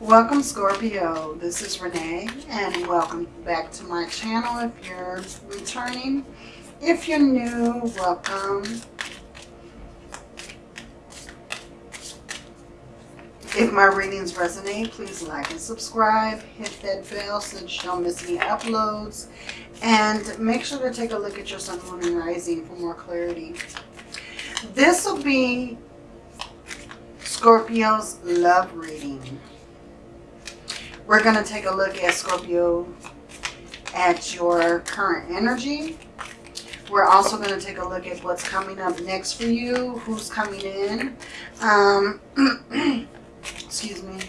Welcome Scorpio, this is Renee and welcome back to my channel if you're returning. If you're new, welcome. If my readings resonate, please like and subscribe. Hit that bell so that you don't miss any uploads. And make sure to take a look at your sun, moon, and rising for more clarity. This will be Scorpio's love reading. We're going to take a look at Scorpio at your current energy. We're also going to take a look at what's coming up next for you, who's coming in. Um, excuse me.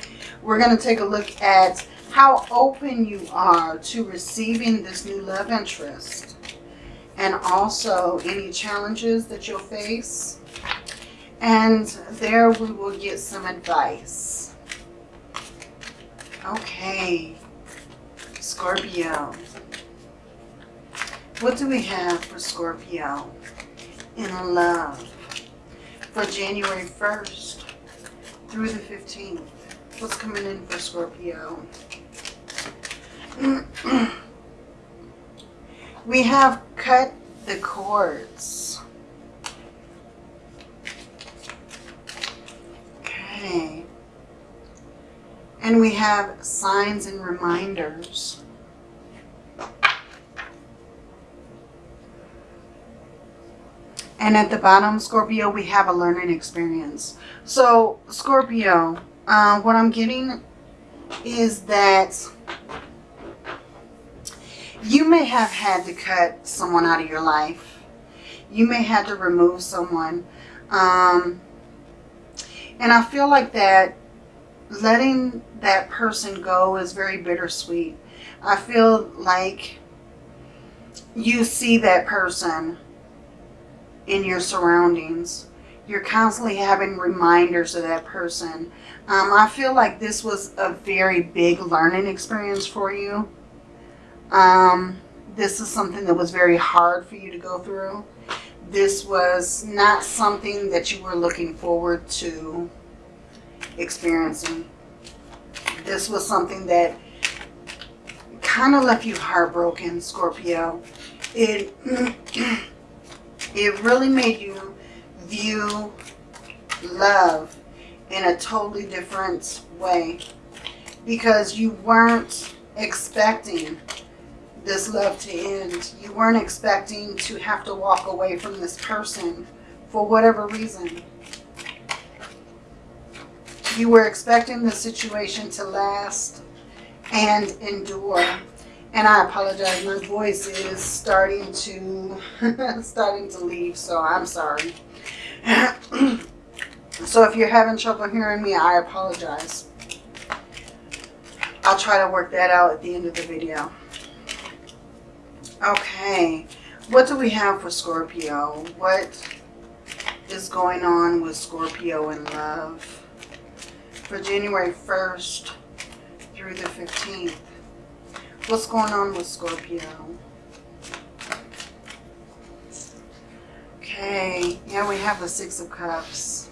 We're going to take a look at how open you are to receiving this new love interest. And also any challenges that you'll face. And there we will get some advice. Okay, Scorpio. What do we have for Scorpio in love for January 1st through the 15th? What's coming in for Scorpio? we have cut the cords. And we have signs and reminders. And at the bottom, Scorpio, we have a learning experience. So, Scorpio, uh, what I'm getting is that you may have had to cut someone out of your life. You may have to remove someone. Um, and I feel like that letting that person go is very bittersweet. I feel like you see that person in your surroundings. You're constantly having reminders of that person. Um, I feel like this was a very big learning experience for you. Um, this is something that was very hard for you to go through. This was not something that you were looking forward to experiencing. This was something that kind of left you heartbroken, Scorpio. It, it really made you view love in a totally different way because you weren't expecting this love to end. You weren't expecting to have to walk away from this person for whatever reason. You were expecting the situation to last and endure. And I apologize, my voice is starting to starting to leave, so I'm sorry. so if you're having trouble hearing me, I apologize. I'll try to work that out at the end of the video. Okay, what do we have for Scorpio? What is going on with Scorpio in love? For January 1st through the 15th. What's going on with Scorpio? Okay, yeah, we have the Six of Cups.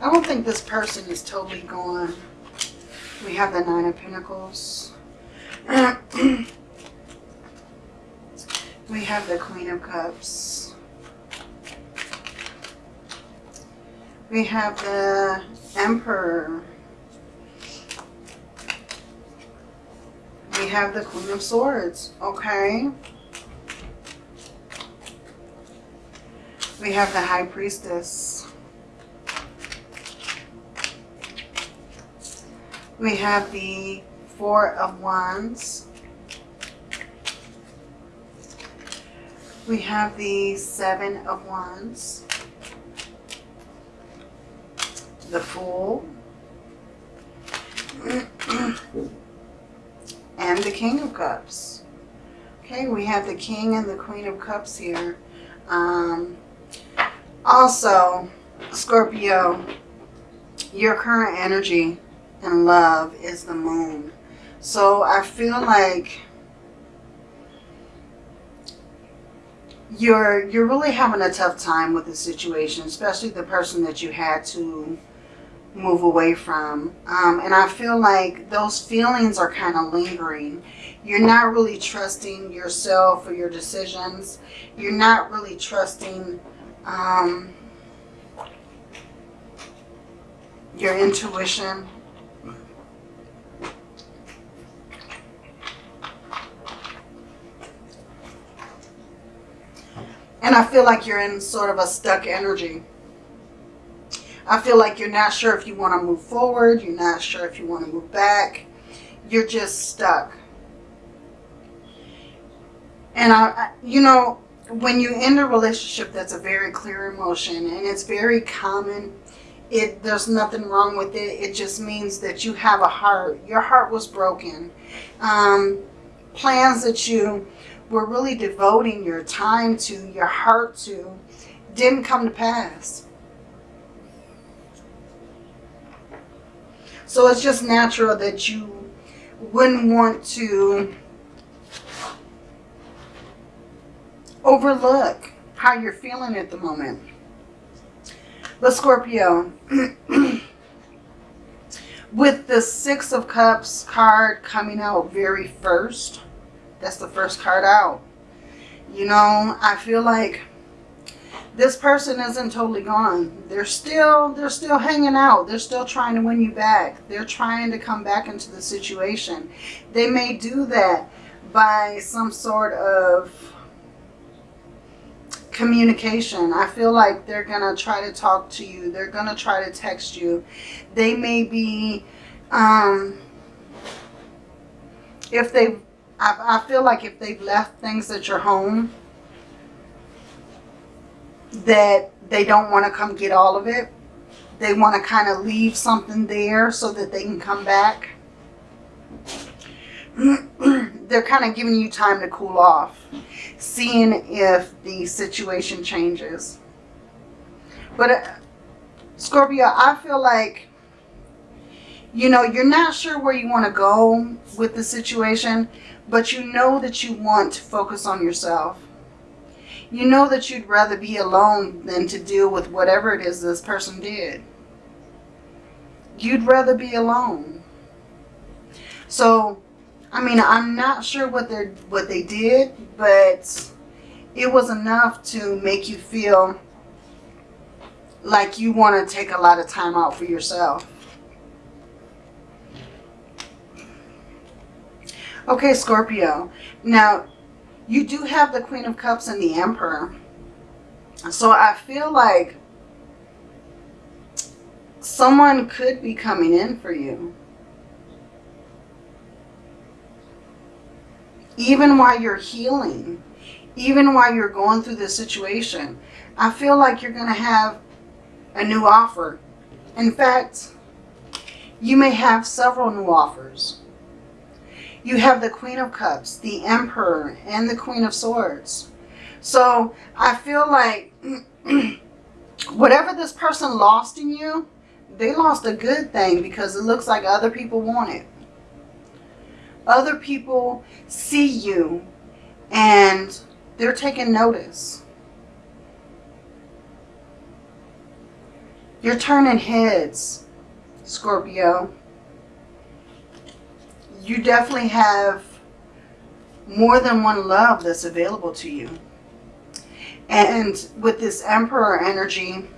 I don't think this person is totally gone. We have the Nine of Pentacles. we have the Queen of Cups. We have the Emperor. We have the Queen of Swords, okay? We have the High Priestess. We have the Four of Wands. We have the Seven of Wands the Fool, and the King of Cups. Okay, we have the King and the Queen of Cups here. Um, also, Scorpio, your current energy and love is the moon. So I feel like you're you're really having a tough time with the situation, especially the person that you had to move away from. Um, and I feel like those feelings are kind of lingering. You're not really trusting yourself or your decisions. You're not really trusting um, your intuition. And I feel like you're in sort of a stuck energy. I feel like you're not sure if you want to move forward. You're not sure if you want to move back. You're just stuck. And I, you know, when you end a relationship, that's a very clear emotion and it's very common. It There's nothing wrong with it. It just means that you have a heart. Your heart was broken. Um, plans that you were really devoting your time to, your heart to, didn't come to pass. So it's just natural that you wouldn't want to overlook how you're feeling at the moment. But Scorpio, with the Six of Cups card coming out very first, that's the first card out. You know, I feel like this person isn't totally gone. They're still they're still hanging out. They're still trying to win you back. They're trying to come back into the situation. They may do that by some sort of communication. I feel like they're going to try to talk to you. They're going to try to text you. They may be um if they I, I feel like if they've left things at your home that they don't want to come get all of it. They want to kind of leave something there so that they can come back. They're kind of giving you time to cool off, seeing if the situation changes. But uh, Scorpio, I feel like, you know, you're not sure where you want to go with the situation, but you know that you want to focus on yourself you know that you'd rather be alone than to deal with whatever it is this person did. You'd rather be alone. So, I mean, I'm not sure what they what they did, but it was enough to make you feel like you want to take a lot of time out for yourself. Okay, Scorpio. Now, you do have the Queen of Cups and the Emperor. So I feel like someone could be coming in for you. Even while you're healing, even while you're going through this situation, I feel like you're going to have a new offer. In fact, you may have several new offers you have the Queen of Cups, the Emperor, and the Queen of Swords. So I feel like whatever this person lost in you, they lost a good thing because it looks like other people want it. Other people see you and they're taking notice. You're turning heads, Scorpio you definitely have more than one love that's available to you. And with this Emperor energy,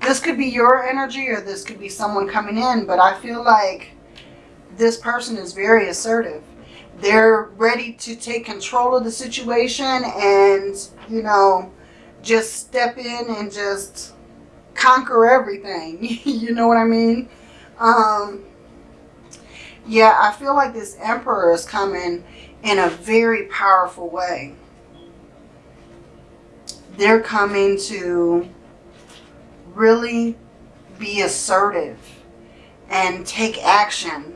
this could be your energy or this could be someone coming in, but I feel like this person is very assertive. They're ready to take control of the situation and, you know, just step in and just conquer everything. you know what I mean? Um, yeah, I feel like this emperor is coming in a very powerful way. They're coming to really be assertive and take action.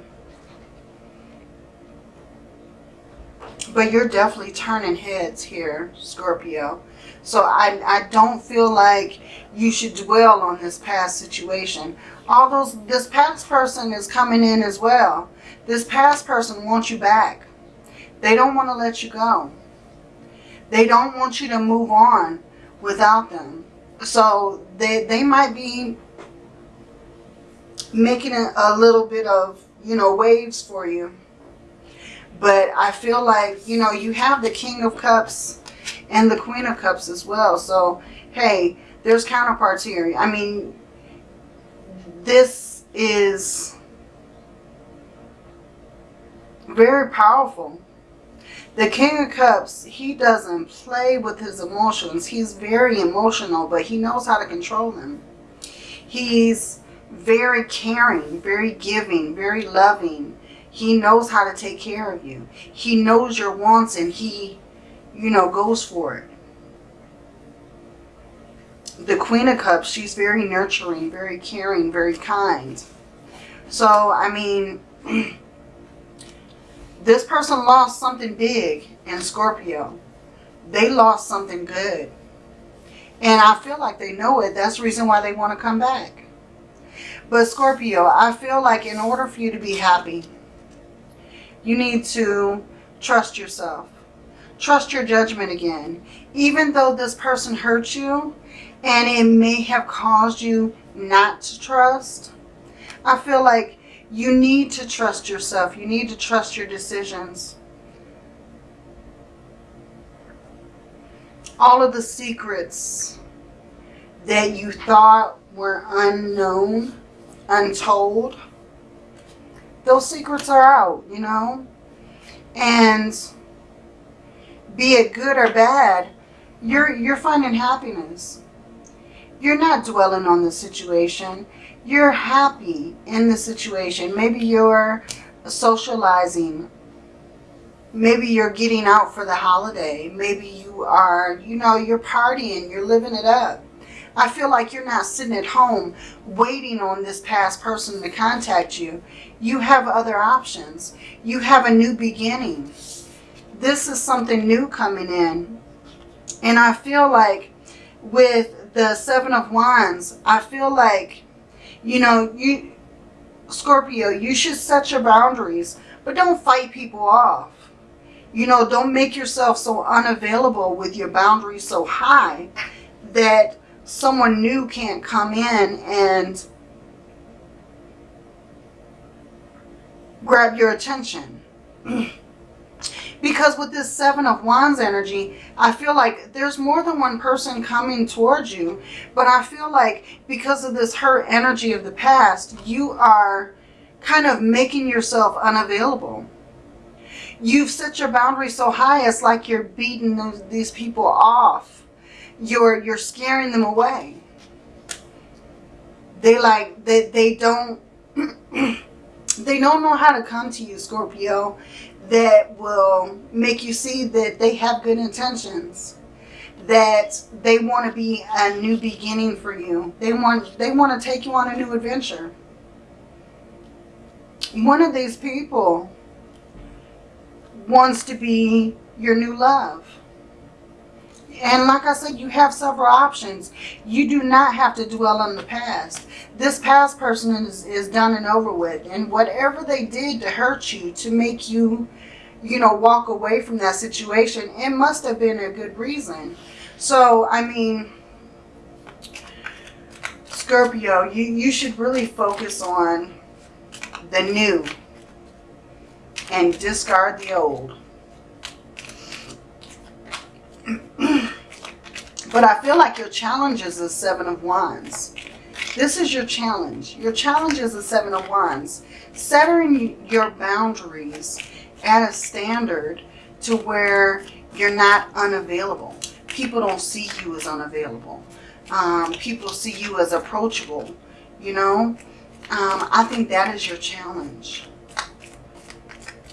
But you're definitely turning heads here, Scorpio. So I, I don't feel like you should dwell on this past situation. All those, this past person is coming in as well. This past person wants you back. They don't want to let you go. They don't want you to move on without them. So they, they might be making a, a little bit of, you know, waves for you. But I feel like, you know, you have the King of Cups and the Queen of Cups as well. So, hey, there's counterparts here. I mean, this is very powerful. The King of Cups, he doesn't play with his emotions. He's very emotional, but he knows how to control them. He's very caring, very giving, very loving. He knows how to take care of you. He knows your wants and he, you know, goes for it. The Queen of Cups, she's very nurturing, very caring, very kind. So, I mean, this person lost something big in Scorpio. They lost something good. And I feel like they know it. That's the reason why they want to come back. But Scorpio, I feel like in order for you to be happy, you need to trust yourself. Trust your judgment again. Even though this person hurt you and it may have caused you not to trust, I feel like you need to trust yourself. You need to trust your decisions. All of the secrets that you thought were unknown, untold, those secrets are out, you know. And be it good or bad, you're, you're finding happiness. You're not dwelling on the situation you're happy in the situation. Maybe you're socializing. Maybe you're getting out for the holiday. Maybe you are, you know, you're partying. You're living it up. I feel like you're not sitting at home waiting on this past person to contact you. You have other options. You have a new beginning. This is something new coming in. And I feel like with the Seven of Wands, I feel like you know, you Scorpio, you should set your boundaries, but don't fight people off. You know, don't make yourself so unavailable with your boundaries so high that someone new can't come in and grab your attention. Because with this Seven of Wands energy, I feel like there's more than one person coming towards you. But I feel like because of this hurt energy of the past, you are kind of making yourself unavailable. You've set your boundaries so high, it's like you're beating those, these people off. You're, you're scaring them away. They like, they, they don't... they don't know how to come to you, Scorpio that will make you see that they have good intentions that they want to be a new beginning for you. They want they want to take you on a new adventure. One of these people wants to be your new love and like I said, you have several options. You do not have to dwell on the past. This past person is, is done and over with. And whatever they did to hurt you, to make you, you know, walk away from that situation, it must have been a good reason. So, I mean, Scorpio, you, you should really focus on the new and discard the old. But I feel like your challenge is the Seven of Wands. This is your challenge. Your challenge is the Seven of Wands. Setting your boundaries at a standard to where you're not unavailable. People don't see you as unavailable. Um, people see you as approachable, you know. Um, I think that is your challenge.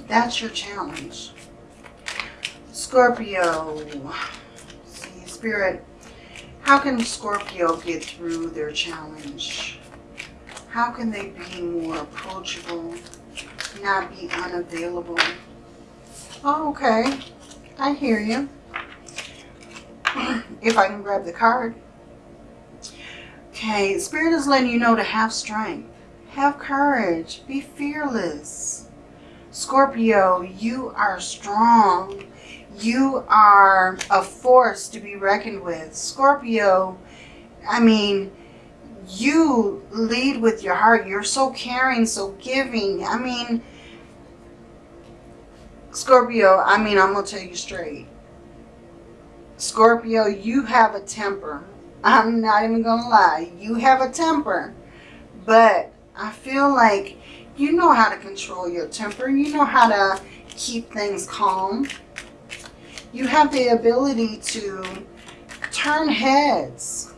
That's your challenge. Scorpio. See, Spirit, how can Scorpio get through their challenge? How can they be more approachable, not be unavailable? Oh, okay. I hear you. if I can grab the card. Okay, Spirit is letting you know to have strength. Have courage. Be fearless. Scorpio, you are strong. You are a force to be reckoned with. Scorpio, I mean, you lead with your heart. You're so caring, so giving. I mean, Scorpio, I mean, I'm going to tell you straight. Scorpio, you have a temper. I'm not even going to lie. You have a temper. But I feel like you know how to control your temper. You know how to keep things calm. You have the ability to turn heads.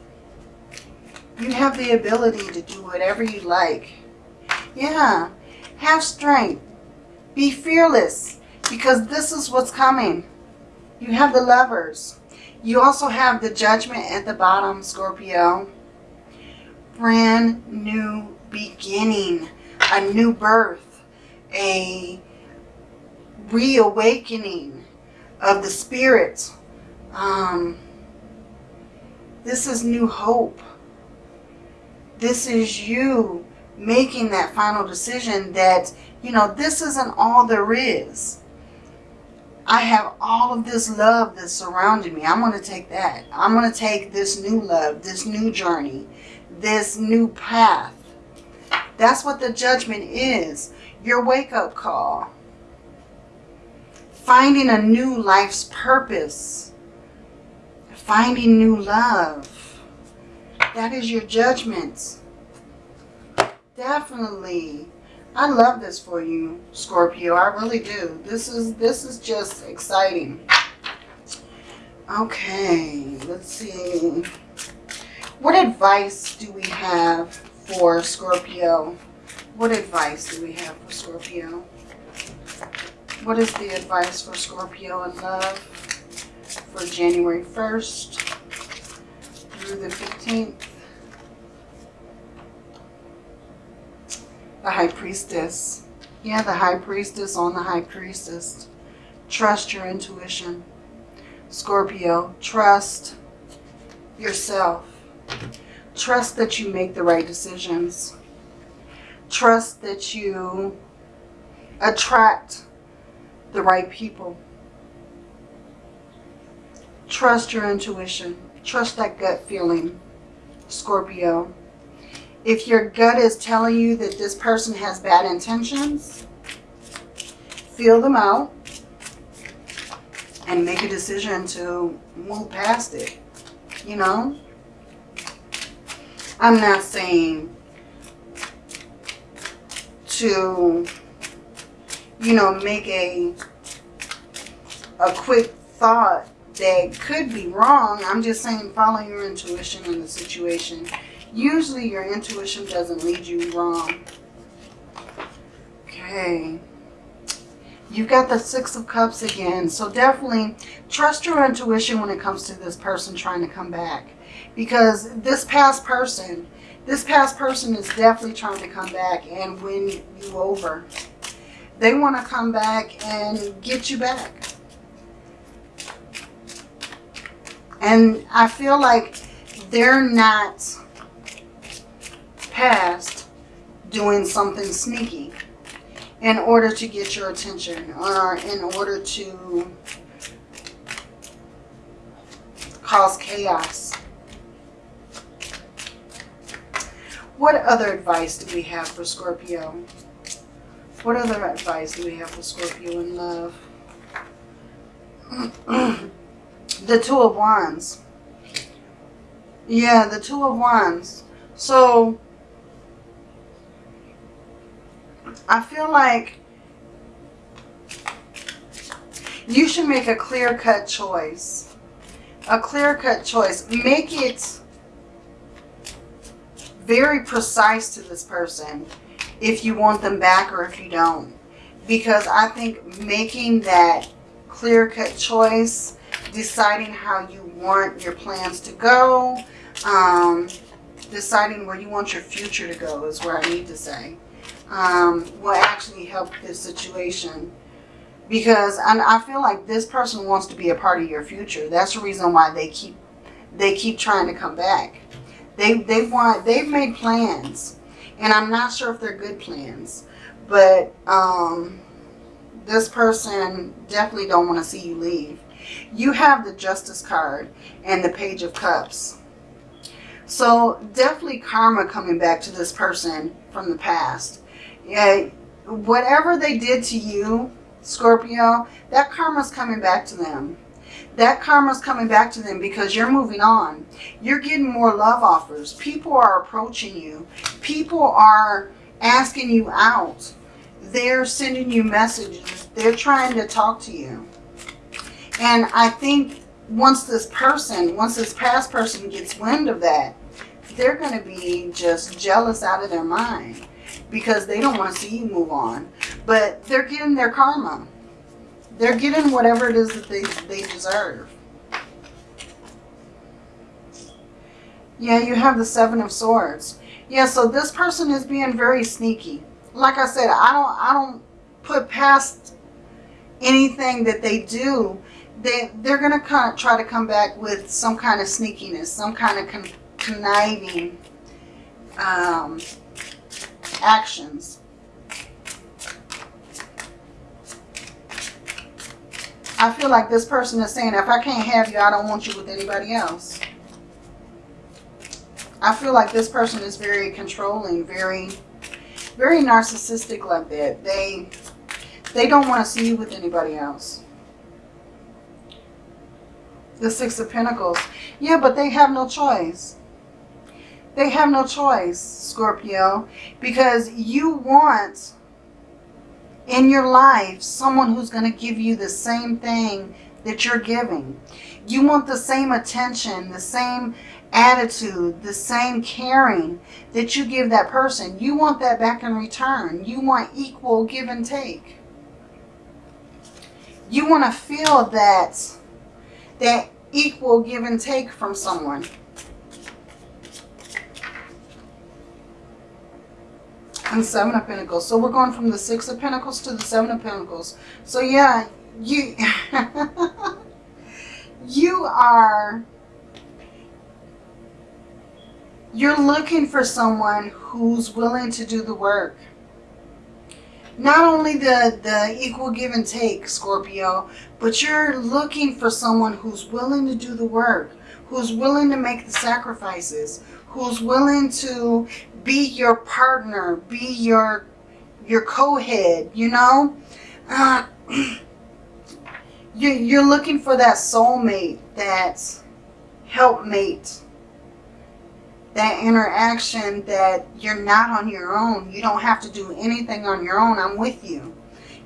You have the ability to do whatever you like. Yeah. Have strength. Be fearless because this is what's coming. You have the lovers. You also have the judgment at the bottom, Scorpio. Brand new beginning, a new birth, a reawakening of the spirit. Um, this is new hope. This is you making that final decision that, you know, this isn't all there is. I have all of this love that's surrounding me. I'm going to take that. I'm going to take this new love, this new journey, this new path. That's what the judgment is. Your wake-up call. Finding a new life's purpose. Finding new love. That is your judgment. Definitely I love this for you, Scorpio. I really do. This is this is just exciting. Okay, let's see. What advice do we have for Scorpio? What advice do we have for Scorpio? What is the advice for Scorpio in love for January 1st through the 15th? The High Priestess. Yeah, the High Priestess on the High Priestess. Trust your intuition. Scorpio, trust yourself. Trust that you make the right decisions. Trust that you attract the right people. Trust your intuition. Trust that gut feeling, Scorpio. If your gut is telling you that this person has bad intentions, feel them out and make a decision to move past it. You know? I'm not saying to, you know, make a, a quick thought that could be wrong. I'm just saying follow your intuition in the situation Usually your intuition doesn't lead you wrong. Okay. You've got the Six of Cups again. So definitely trust your intuition when it comes to this person trying to come back. Because this past person, this past person is definitely trying to come back and win you over. They want to come back and get you back. And I feel like they're not past doing something sneaky in order to get your attention or in order to cause chaos. What other advice do we have for Scorpio? What other advice do we have for Scorpio in love? the Two of Wands. Yeah, the Two of Wands. So, I feel like you should make a clear-cut choice. A clear-cut choice. Make it very precise to this person if you want them back or if you don't. Because I think making that clear-cut choice, deciding how you want your plans to go, um, deciding where you want your future to go is where I need to say um, will actually help this situation. Because I feel like this person wants to be a part of your future. That's the reason why they keep they keep trying to come back. They they want they've made plans, and I'm not sure if they're good plans, but um, this person definitely don't want to see you leave. You have the Justice card and the Page of Cups. So definitely karma coming back to this person from the past. Yeah, whatever they did to you, Scorpio, that karma's coming back to them. That karma's coming back to them because you're moving on. You're getting more love offers. People are approaching you. People are asking you out. They're sending you messages. They're trying to talk to you. And I think once this person, once this past person gets wind of that, they're going to be just jealous out of their mind because they don't want to see you move on. But they're getting their karma. They're getting whatever it is that they, they deserve. Yeah, you have the Seven of Swords. Yeah, so this person is being very sneaky. Like I said, I don't I don't put past anything that they do. They, they're going to kind of try to come back with some kind of sneakiness, some kind of con conniving um, actions. I feel like this person is saying, if I can't have you, I don't want you with anybody else. I feel like this person is very controlling, very, very narcissistic like that. They, they don't want to see you with anybody else. The Six of Pentacles. Yeah, but they have no choice. They have no choice, Scorpio, because you want in your life someone who's going to give you the same thing that you're giving. You want the same attention, the same attitude, the same caring that you give that person. You want that back in return. You want equal give and take. You want to feel that, that equal give and take from someone. And Seven of Pentacles. So we're going from the Six of Pentacles to the Seven of Pentacles. So yeah, you, you are, you're looking for someone who's willing to do the work. Not only the, the equal give and take, Scorpio, but you're looking for someone who's willing to do the work, who's willing to make the sacrifices, who's willing to be your partner, be your your co-head, you know? Uh, you, you're looking for that soulmate, that helpmate, that interaction that you're not on your own. You don't have to do anything on your own. I'm with you.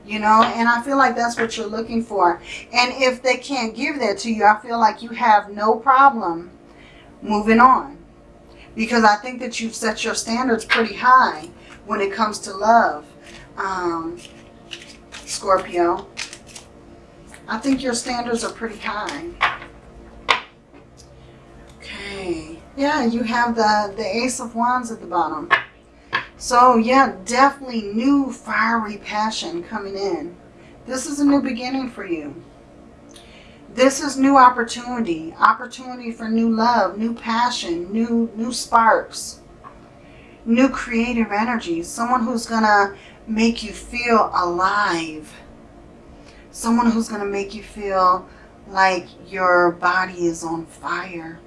You know, and I feel like that's what you're looking for. And if they can't give that to you, I feel like you have no problem moving on because I think that you've set your standards pretty high when it comes to love, um, Scorpio. I think your standards are pretty high. Okay. Yeah, you have the, the Ace of Wands at the bottom. So, yeah, definitely new fiery passion coming in. This is a new beginning for you. This is new opportunity, opportunity for new love, new passion, new, new sparks, new creative energy. Someone who's going to make you feel alive. Someone who's going to make you feel like your body is on fire.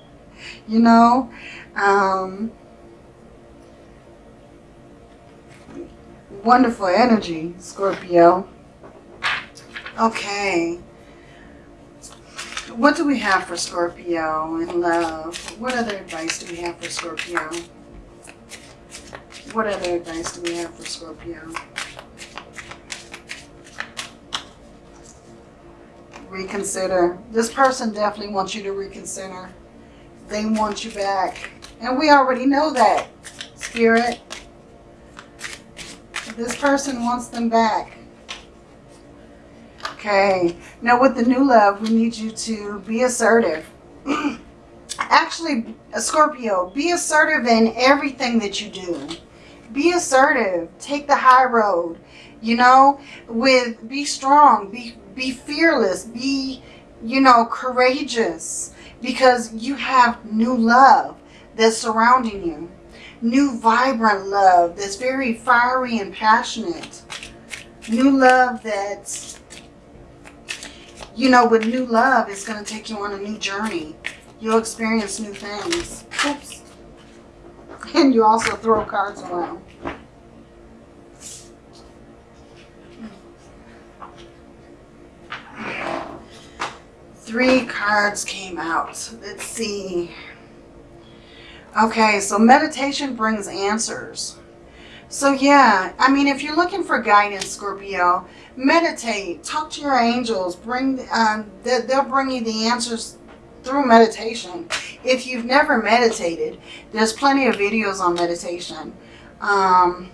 you know? Um, wonderful energy, Scorpio. Okay what do we have for Scorpio in love? What other advice do we have for Scorpio? What other advice do we have for Scorpio? Reconsider. This person definitely wants you to reconsider. They want you back. And we already know that, Spirit. This person wants them back. Okay. Now with the new love, we need you to be assertive. Actually, Scorpio, be assertive in everything that you do. Be assertive. Take the high road. You know, with be strong, be be fearless, be, you know, courageous because you have new love that's surrounding you. New vibrant love that's very fiery and passionate. New love that's you know, with new love, it's going to take you on a new journey. You'll experience new things. Oops. And you also throw cards around. Three cards came out. Let's see. Okay, so meditation brings answers. So yeah, I mean, if you're looking for guidance, Scorpio, meditate, talk to your angels, bring, um, they'll bring you the answers through meditation. If you've never meditated, there's plenty of videos on meditation. Um,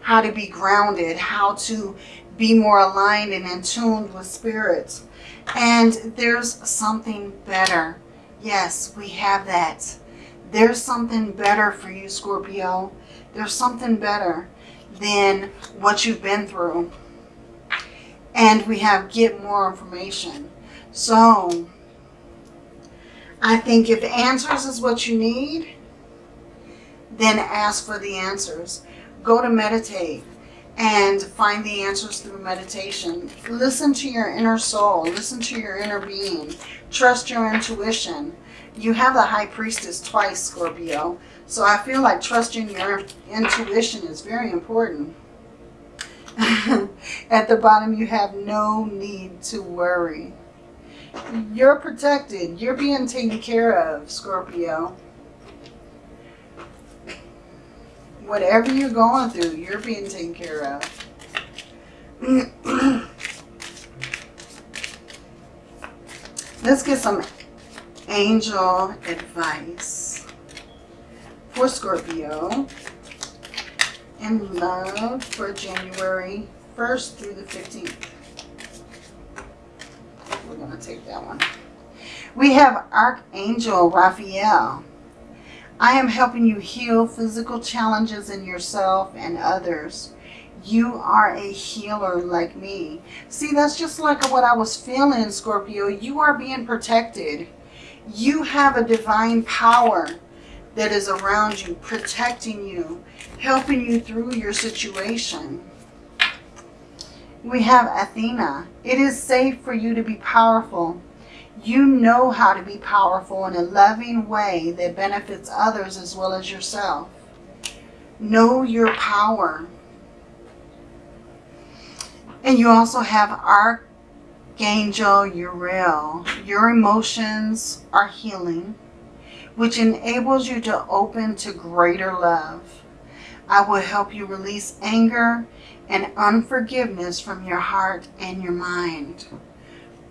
how to be grounded, how to be more aligned and in tune with spirits. And there's something better. Yes, we have that. There's something better for you, Scorpio. There's something better than what you've been through. And we have get more information. So, I think if answers is what you need, then ask for the answers. Go to meditate and find the answers through meditation. Listen to your inner soul. Listen to your inner being. Trust your intuition. You have the High Priestess twice, Scorpio. So I feel like trusting your intuition is very important. At the bottom, you have no need to worry. You're protected. You're being taken care of, Scorpio. Whatever you're going through, you're being taken care of. Let's get some angel advice for Scorpio and love for January 1st through the 15th. We're going to take that one. We have Archangel Raphael. I am helping you heal physical challenges in yourself and others. You are a healer like me. See, that's just like what I was feeling, Scorpio. You are being protected. You have a divine power that is around you, protecting you, helping you through your situation. We have Athena. It is safe for you to be powerful. You know how to be powerful in a loving way that benefits others as well as yourself. Know your power. And you also have Archangel Uriel. Your emotions are healing, which enables you to open to greater love. I will help you release anger and unforgiveness from your heart and your mind.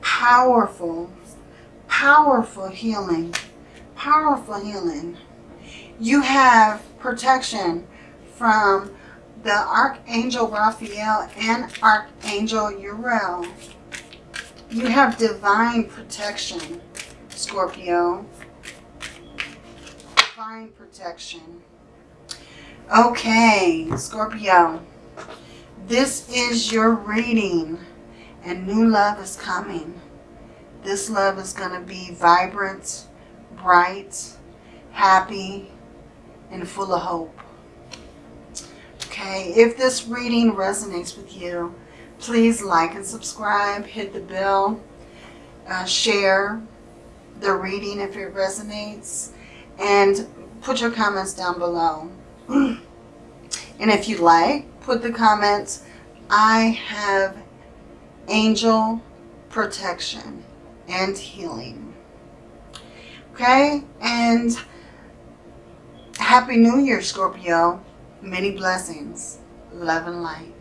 Powerful, powerful healing. Powerful healing. You have protection from the Archangel Raphael and Archangel Uriel. You have divine protection, Scorpio. Divine protection. Okay, Scorpio. This is your reading and new love is coming. This love is going to be vibrant, bright, happy, and full of hope. Okay, if this reading resonates with you, please like and subscribe, hit the bell, uh, share the reading if it resonates, and put your comments down below. and if you like, put the comments, I have angel protection and healing. Okay, and Happy New Year, Scorpio. Many blessings, love and light.